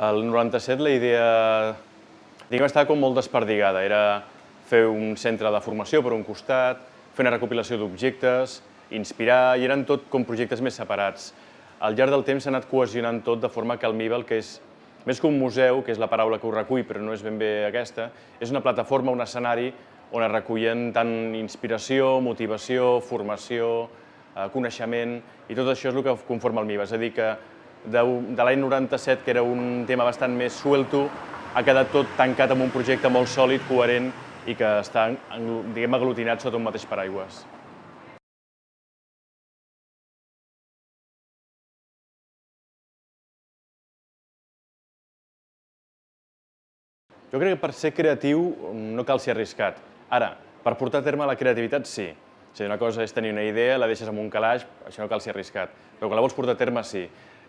El 97 la idea, diguem, estava com molt desperdigada. Era fer un centre de formació per un costat, fer una recopilació d'objectes, inspirar, i eren tot com projectes més separats. Al llarg del temps s'ha anat cohesionant tot de forma que el MIBA, el que és més que un museu, que és la paraula que ho recull, però no és ben bé aquesta, és una plataforma, un escenari on es recullen tant inspiració, motivació, formació, eh, coneixement, i tot això és el que conforma el MIBA. És a dir, que de, de l'any 97, que era un tema bastant més suelto, ha quedat tot tancat amb un projecte molt sòlid, coherent i que està, diguem, aglutinat sota un mateix paraigües. Jo crec que per ser creatiu no cal ser arriscat. Ara, per portar a terme la creativitat, sí. O sigui, una cosa és tenir una idea, la deixes en un calaix, això no cal ser arriscat. Però quan la vols portar a terme, sí.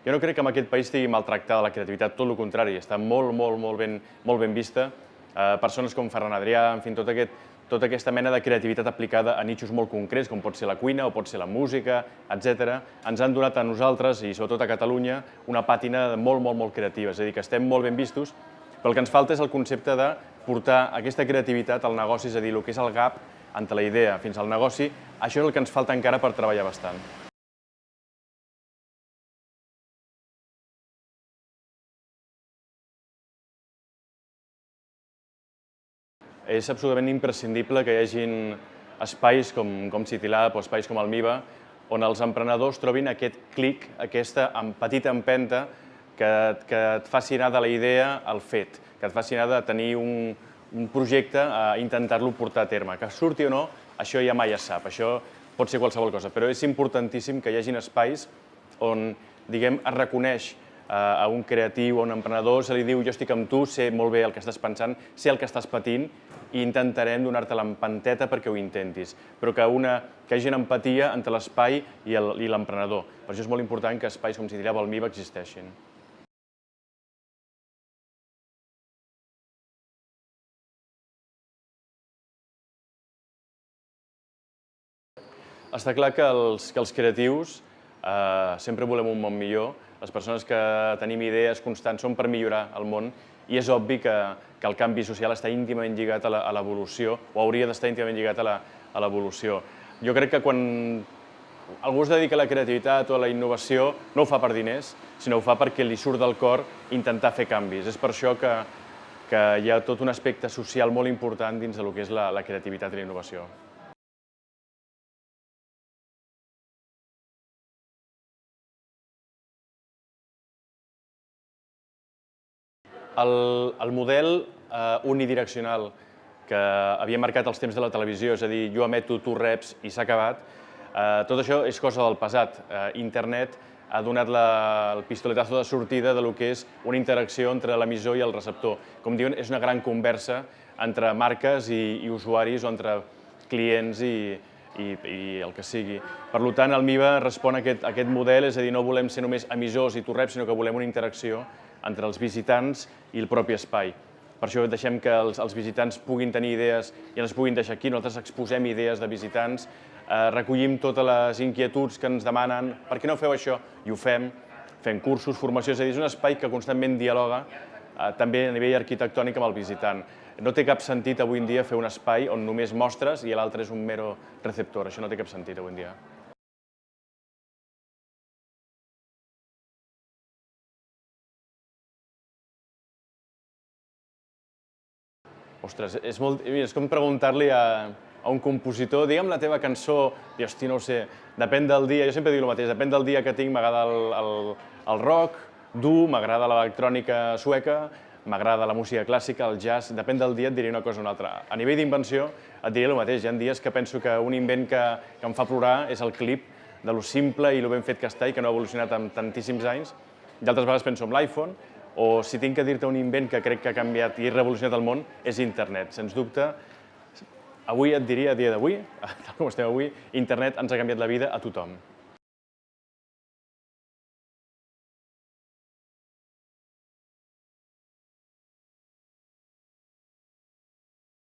Jo no crec que en aquest país estigui maltractada la creativitat, tot el contrari, està molt, molt, molt ben, molt ben vista. Eh, persones com Ferran Adrià, en fi, tot aquest, tota aquesta mena de creativitat aplicada a nichos molt concrets, com pot ser la cuina o pot ser la música, etc., ens han donat a nosaltres, i sobretot a Catalunya, una pàtina molt, molt, molt creativa. És a dir, que estem molt ben vistos, però el que ens falta és el concepte de portar aquesta creativitat al negoci, és a dir, el que és el gap entre la idea fins al negoci, això és el que ens falta encara per treballar bastant. És absolutament imprescindible que hi hagin espais com, com CityLab o espais com el MIBA on els emprenedors trobin aquest clic, aquesta petita empenta que, que et faci anar de la idea al fet, que et faci anar de tenir un, un projecte a intentar-lo portar a terme. Que surti o no, això ja mai es sap, això pot ser qualsevol cosa, però és importantíssim que hi hagin espais on, diguem, es reconeix a un creatiu, a un emprenedor, se li diu jo estic amb tu, sé molt bé el que estàs pensant, sé el que estàs patint i intentarem donar-te l'empanteta perquè ho intentis, però que, una, que hi hagi una empatia entre l'espai i l'emprenedor. Per això és molt important que espais com el MIBA existeixin. Està clar que els, que els creatius eh, sempre volem un món millor. Les persones que tenim idees constants són per millorar el món i és obvi que, que el canvi social està íntimament lligat a l'evolució o hauria d'estar íntimament lligat a l'evolució. Jo crec que quan algú es dedica a la creativitat o a la innovació no ho fa per diners, sinó ho fa perquè li surt del cor intentar fer canvis. És per això que, que hi ha tot un aspecte social molt important dins del que és la, la creativitat i la innovació. El, el model eh, unidireccional que havia marcat els temps de la televisió, és a dir, jo emeto, tu reps i s'ha acabat, eh, tot això és cosa del passat. Eh, internet ha donat la, el pistoletazo de sortida de lo que és una interacció entre l'emissor i el receptor. Com diuen, és una gran conversa entre marques i, i usuaris o entre clients i, i, i el que sigui. Per tant, el MIBA respon a aquest, a aquest model, és a dir, no volem ser només emissors i tu reps, sinó que volem una interacció entre els visitants i el propi espai. Per això deixem que els, els visitants puguin tenir idees i ens puguin deixar aquí. Nosaltres exposem idees de visitants, eh, recollim totes les inquietuds que ens demanen per què no feu això? I ho fem, fem cursos, formació, és a dir, és un espai que constantment dialoga eh, també a nivell arquitectònic amb el visitant. No té cap sentit avui en dia fer un espai on només mostres i l'altre és un mero receptor. Això no té cap sentit avui en dia. Ostres, és, molt, és com preguntar-li a, a un compositor, digue'm la teva cançó, i hosti, no ho sé, depèn del dia, jo sempre dic el mateix, depèn del dia que tinc, m'agrada el, el, el rock dur, m'agrada l'electrònica sueca, m'agrada la música clàssica, el jazz, depèn del dia et diré una cosa o una altra. A nivell d'invenció et diré el mateix, hi ha dies que penso que un invent que, que em fa plorar és el clip de lo simple i lo ben fet que està i que no ha evolucionat en tantíssims anys, i altres vegades penso en l'iPhone, o si tinc que dir-te un invent que crec que ha canviat i revolucionat el món, és internet. Sens dubte, avui et diria, a dia d'avui, tal com estem avui, internet ens ha canviat la vida a tothom.